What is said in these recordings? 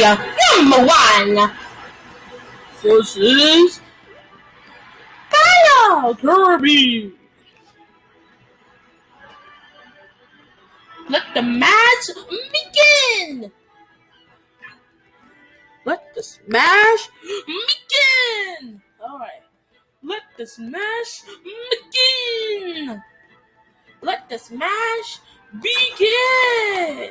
number one versus Kyle Kirby. Let the match begin. Let the smash begin. All right. Let the smash begin. Let the smash begin.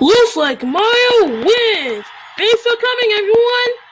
Looks like Mario wins. Thanks for coming, everyone.